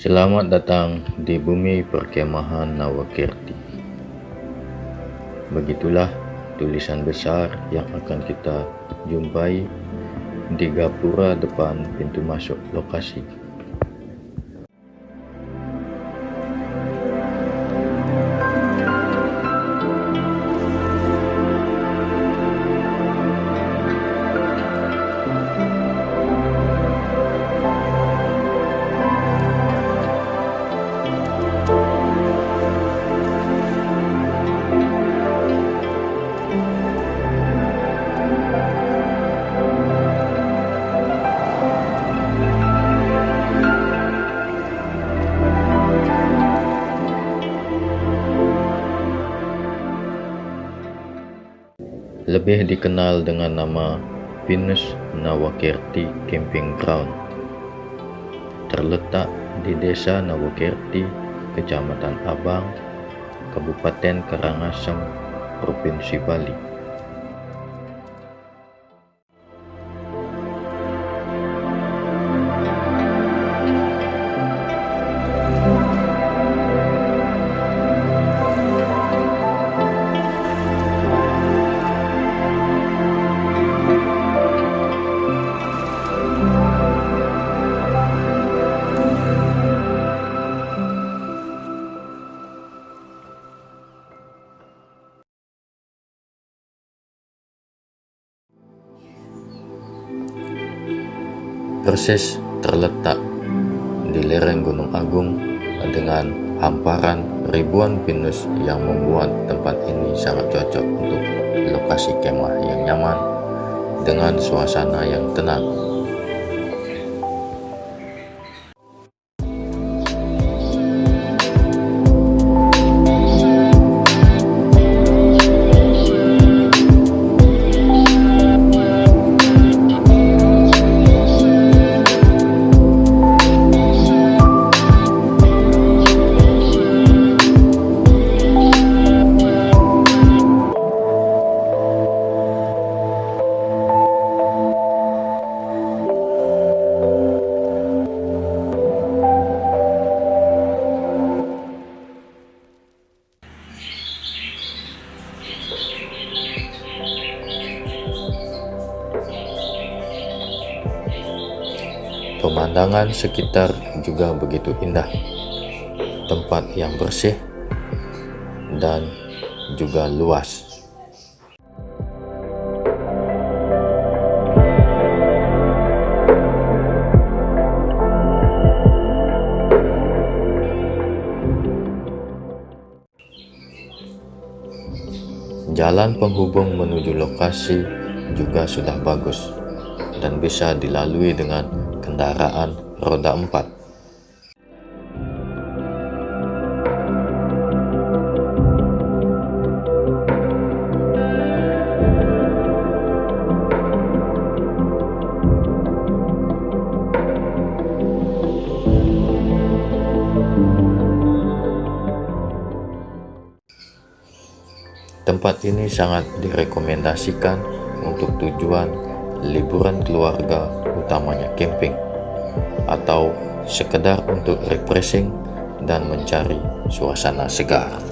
Selamat datang di bumi perkemahan Nawakirti. Begitulah tulisan besar yang akan kita jumpai di gapura depan pintu masuk lokasi. Lebih dikenal dengan nama Pinus Nawakirti Camping Ground. Terletak di Desa Nawakirti, Kecamatan Abang, Kabupaten Karangasem, Provinsi Bali. Persis terletak di lereng Gunung Agung dengan hamparan ribuan pinus yang membuat tempat ini sangat cocok untuk lokasi kemah yang nyaman dengan suasana yang tenang Pemandangan sekitar juga begitu indah. Tempat yang bersih dan juga luas. Jalan penghubung menuju lokasi juga sudah bagus dan bisa dilalui dengan kendaraan roda 4. Tempat ini sangat direkomendasikan untuk tujuan liburan keluarga utamanya camping atau sekedar untuk refreshing dan mencari suasana segar.